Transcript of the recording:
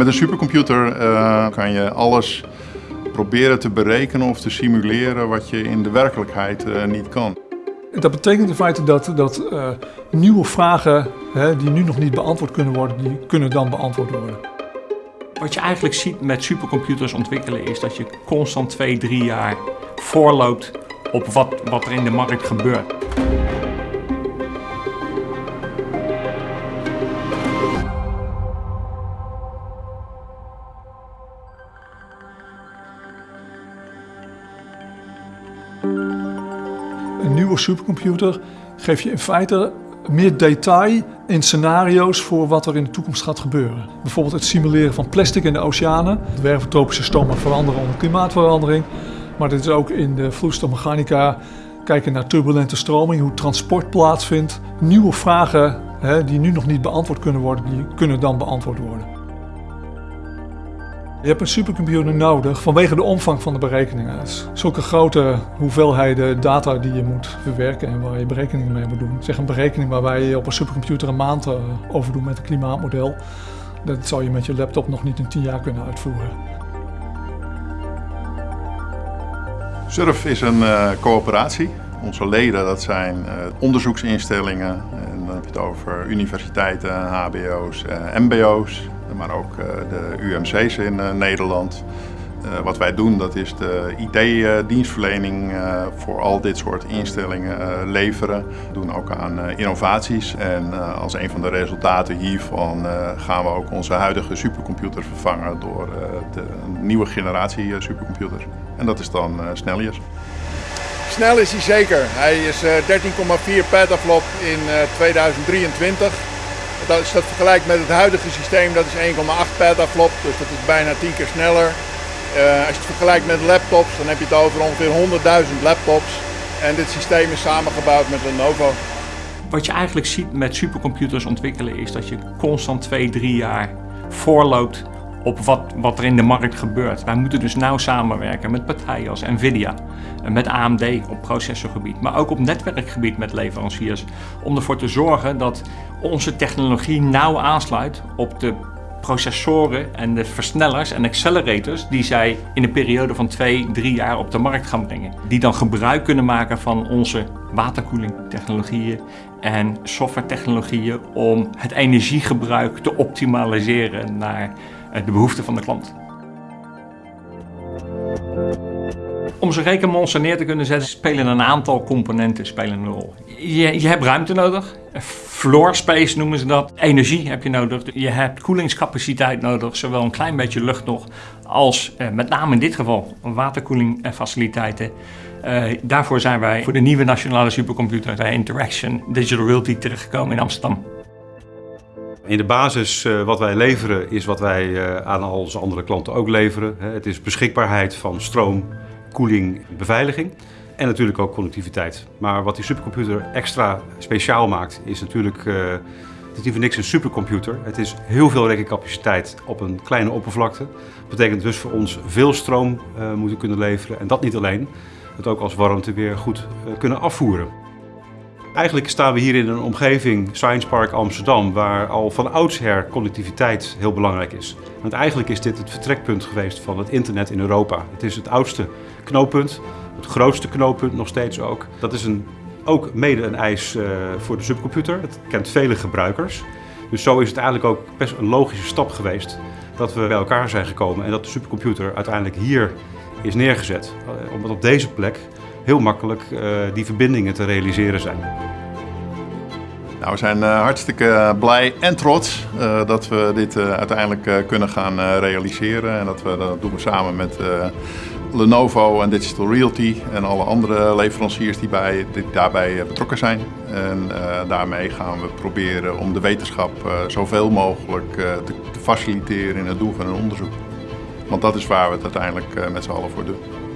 Met een supercomputer uh, kan je alles proberen te berekenen of te simuleren wat je in de werkelijkheid uh, niet kan. Dat betekent in feite dat, dat uh, nieuwe vragen hè, die nu nog niet beantwoord kunnen worden, die kunnen dan beantwoord worden. Wat je eigenlijk ziet met supercomputers ontwikkelen is dat je constant twee, drie jaar voorloopt op wat, wat er in de markt gebeurt. Nieuwe supercomputer geeft je in feite meer detail in scenario's voor wat er in de toekomst gaat gebeuren. Bijvoorbeeld het simuleren van plastic in de oceanen, het werken van tropische stomen veranderen onder klimaatverandering. Maar dit is ook in de vloeistofmechanica kijken naar turbulente stroming, hoe transport plaatsvindt. Nieuwe vragen hè, die nu nog niet beantwoord kunnen worden, die kunnen dan beantwoord worden. Je hebt een supercomputer nodig vanwege de omvang van de berekeningen. Zulke grote hoeveelheden data die je moet verwerken en waar je berekeningen mee moet doen. Zeg een berekening waarbij je op een supercomputer een maand uh, over doet met een klimaatmodel. Dat zou je met je laptop nog niet in tien jaar kunnen uitvoeren. SURF is een uh, coöperatie. Onze leden dat zijn uh, onderzoeksinstellingen. En dan heb je het over universiteiten, hbo's, mbo's maar ook eh, de UMC's in eh, Nederland. Uh, wat wij doen, dat is de IT-dienstverlening voor al dit soort instellingen leveren. We doen ook aan innovaties en als een van de resultaten hiervan gaan we ook onze huidige supercomputer vervangen door de nieuwe generatie supercomputer. En dat is dan Snellius. Snel is hij zeker. Hij is 13,4 petaflop in 2023. Als je dat vergelijkt met het huidige systeem, dat is 1,8 petaflop, dus dat is bijna 10 keer sneller. Uh, als je het vergelijkt met laptops, dan heb je het over ongeveer 100.000 laptops. En dit systeem is samengebouwd met Lenovo. Wat je eigenlijk ziet met supercomputers ontwikkelen is dat je constant 2, 3 jaar voorloopt op wat, wat er in de markt gebeurt. Wij moeten dus nauw samenwerken met partijen als Nvidia, en met AMD op processorgebied, maar ook op netwerkgebied met leveranciers. Om ervoor te zorgen dat onze technologie nauw aansluit op de processoren en de versnellers en accelerators die zij in een periode van 2, 3 jaar op de markt gaan brengen. Die dan gebruik kunnen maken van onze waterkoelingtechnologieën en softwaretechnologieën om het energiegebruik te optimaliseren naar de behoeften van de klant. Om zo'n rekenmonster neer te kunnen zetten spelen een aantal componenten spelen een rol. Je, je hebt ruimte nodig, floor space noemen ze dat. Energie heb je nodig, je hebt koelingscapaciteit nodig, zowel een klein beetje lucht nog als eh, met name in dit geval waterkoelingfaciliteiten. Uh, daarvoor zijn wij voor de nieuwe nationale supercomputer, de Interaction Digital Realty, terechtgekomen in Amsterdam. In de basis uh, wat wij leveren is wat wij uh, aan al onze andere klanten ook leveren. Het is beschikbaarheid van stroom, koeling, beveiliging en natuurlijk ook connectiviteit. Maar wat die supercomputer extra speciaal maakt is natuurlijk, uh, het is voor niks een supercomputer. Het is heel veel rekencapaciteit op een kleine oppervlakte. Dat betekent dus voor ons veel stroom moeten kunnen leveren en dat niet alleen. Het ook als warmte weer goed kunnen afvoeren. Eigenlijk staan we hier in een omgeving, Science Park Amsterdam, waar al van oudsher connectiviteit heel belangrijk is. Want eigenlijk is dit het vertrekpunt geweest van het internet in Europa. Het is het oudste knooppunt, het grootste knooppunt nog steeds ook. Dat is een, ook mede een eis uh, voor de subcomputer. Het kent vele gebruikers. Dus zo is het eigenlijk ook best een logische stap geweest dat we bij elkaar zijn gekomen en dat de supercomputer uiteindelijk hier is neergezet. Uh, omdat op deze plek heel makkelijk uh, die verbindingen te realiseren zijn. Nou, we zijn uh, hartstikke blij en trots dat we dit uiteindelijk kunnen gaan realiseren. En dat we dat doen we samen met Lenovo en Digital Realty en alle andere leveranciers die, bij, daarbij betrokken zijn. En daarmee gaan we proberen om de wetenschap zoveel mogelijk te, te faciliteren in het doen van een onderzoek. Want dat is waar we het uiteindelijk met z'n allen voor doen.